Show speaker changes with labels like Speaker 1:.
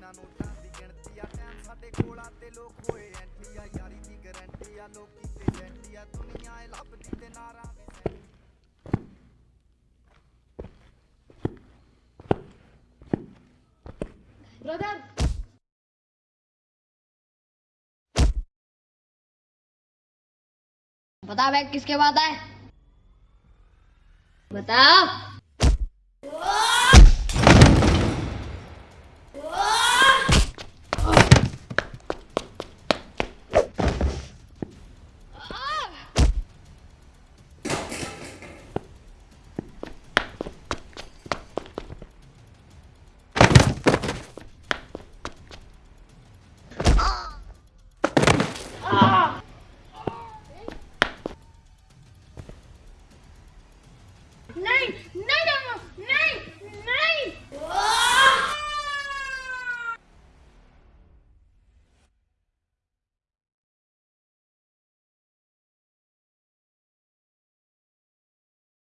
Speaker 1: ਨਾ ਨੋਟਾਂ ਦੀ ਗਿਣਤੀ ਆ ਟਾਈਮ ਸਾਡੇ ਕੋਲ ਆ ਤੇ ਲੋਕ ਹੋਏ ਐਂਟੀ ਆ ਯਾਰੀ ਦੀ ਗਾਰੰਟੀ ਆ ਲੋਕੀ ਤੇ ਜੈਂਟੀ ਆ ਦੁਨੀਆ ਇਹ ਲੱਭਦੀ ਤੇ ਨਾਰਾ ਵੀ ਸੈਂਟੀ
Speaker 2: ब्रदर बता भाई किसके बाद आए बता